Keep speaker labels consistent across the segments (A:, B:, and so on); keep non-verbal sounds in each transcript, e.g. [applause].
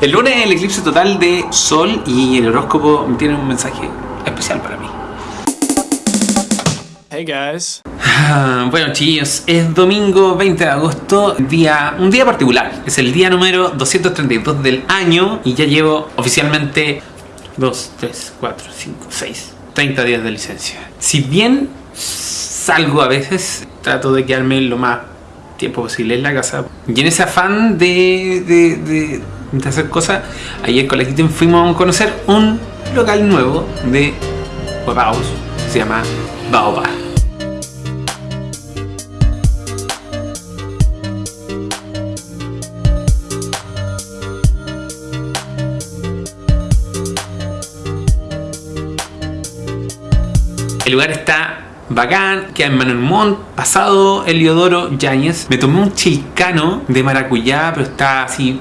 A: El lunes es el eclipse total de Sol y el horóscopo tiene un mensaje especial para mí.
B: Hey guys. [sighs]
A: Bueno chicos, es domingo 20 de agosto, día, un día particular. Es el día número 232 del año y ya llevo oficialmente 2, 3, 4, 5, 6, 30 días de licencia. Si bien salgo a veces, trato de quedarme lo más tiempo posible en la casa. Y en ese afán de, de, de- de hacer cosas, ayer con la Kitten fuimos a conocer un local nuevo de huevaos. Se llama Baobab. El lugar está bacán, queda en Manuel Montt, pasado Eliodoro Yáñez. Me tomé un chilcano de maracuyá, pero está así.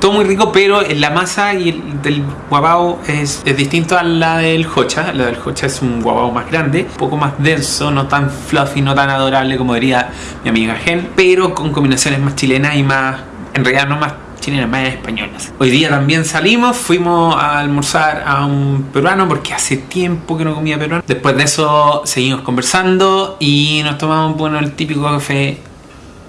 A: Todo muy rico, pero la masa y el del guabao es, es distinto a la del hocha. La del hocha es un guabao más grande, un poco más denso, no tan fluffy, no tan adorable como diría mi amiga Gen, pero con combinaciones más chilenas y más, en realidad no más chilenas, más españolas. Hoy día también salimos, fuimos a almorzar a un peruano porque hace tiempo que no comía peruano. Después de eso seguimos conversando y nos tomamos bueno, el típico café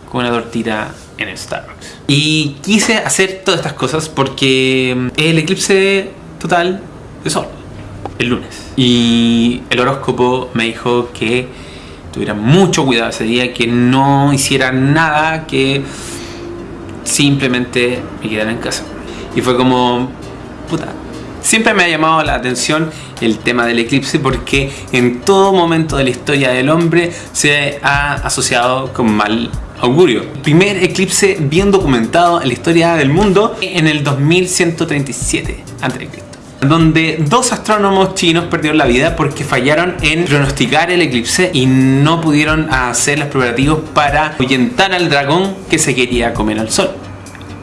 A: con una tortita en Starbucks. Y quise hacer todas estas cosas porque es el eclipse total de sol, el lunes. Y el horóscopo me dijo que tuviera mucho cuidado ese día, que no hiciera nada que simplemente me quedara en casa. Y fue como, puta. Siempre me ha llamado la atención el tema del eclipse porque en todo momento de la historia del hombre se ha asociado con mal augurio. Primer eclipse bien documentado en la historia del mundo en el 2137 a.C donde dos astrónomos chinos perdieron la vida porque fallaron en pronosticar el eclipse y no pudieron hacer los preparativos para ahuyentar al dragón que se quería comer al sol.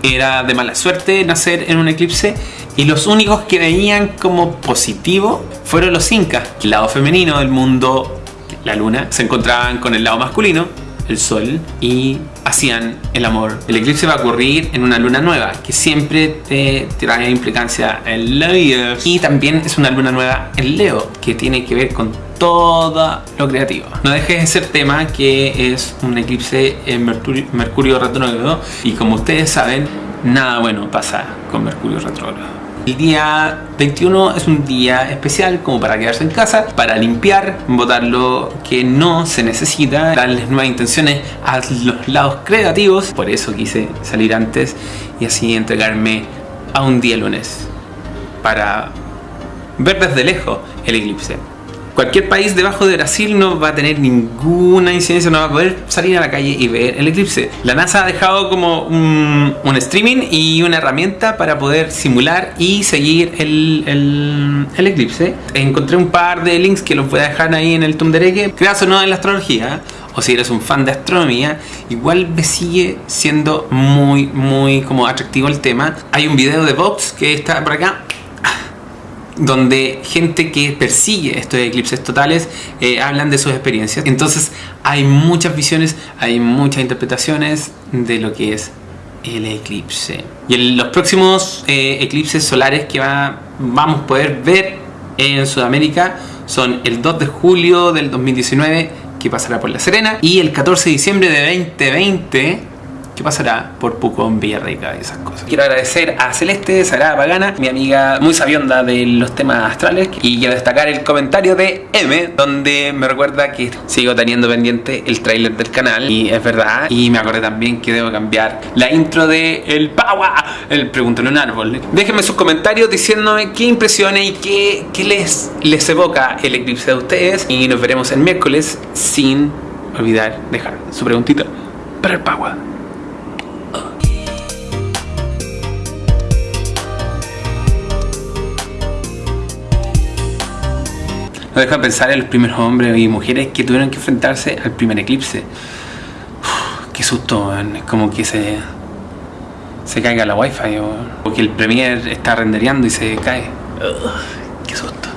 A: Era de mala suerte nacer en un eclipse y los únicos que veían como positivo fueron los incas. El lado femenino del mundo, la luna, se encontraban con el lado masculino, el sol, y hacían el amor. El eclipse va a ocurrir en una luna nueva, que siempre te trae implicancia en la vida. Y también es una luna nueva en Leo, que tiene que ver con todo lo creativo. No dejes de ser tema que es un eclipse en Mercurio, Mercurio retrógrado y como ustedes saben, nada bueno pasa con Mercurio retrógrado. El día 21 es un día especial como para quedarse en casa, para limpiar, botar lo que no se necesita, darles nuevas intenciones a los lados creativos. Por eso quise salir antes y así entregarme a un día lunes para ver desde lejos el eclipse. Cualquier país debajo de Brasil no va a tener ninguna incidencia, no va a poder salir a la calle y ver el eclipse. La NASA ha dejado como un, streaming y una herramienta para poder simular y seguir el eclipse. Encontré un par de links que los voy a dejar ahí en el Tumdereque. Creas o no en la astrología, o si eres un fan de astronomía, igual me sigue siendo muy, muy como atractivo el tema. Hay un video de Vox que está por acá donde gente que persigue estos eclipses totales eh, hablan de sus experiencias. Entonces hay muchas visiones, hay muchas interpretaciones de lo que es el eclipse. Y los próximos eh, eclipses solares que va- vamos a poder ver en Sudamérica son el 2 de julio del 2019 que pasará por La Serena y el 14 de diciembre de 2020 que pasará por Pucón, Villarrica y esas cosas. Quiero agradecer a Celeste, Sagrada Pagana, mi amiga muy sabionda de los temas astrales y quiero destacar el comentario de M donde me recuerda que sigo teniendo pendiente el tráiler del canal y es verdad y me acordé también que debo cambiar la intro de El Paua, el Pregúntale un árbol. Déjenme sus comentarios diciéndome qué impresiones y qué, qué les, les evoca el eclipse de ustedes y nos veremos el miércoles sin olvidar dejar su preguntita para el Paua. No deja de pensar en los primeros hombres y mujeres que tuvieron que enfrentarse al primer eclipse. Uf, qué susto, es como que se se caiga la wifi o, que el premier está rendereando y se cae. Ugh, qué susto.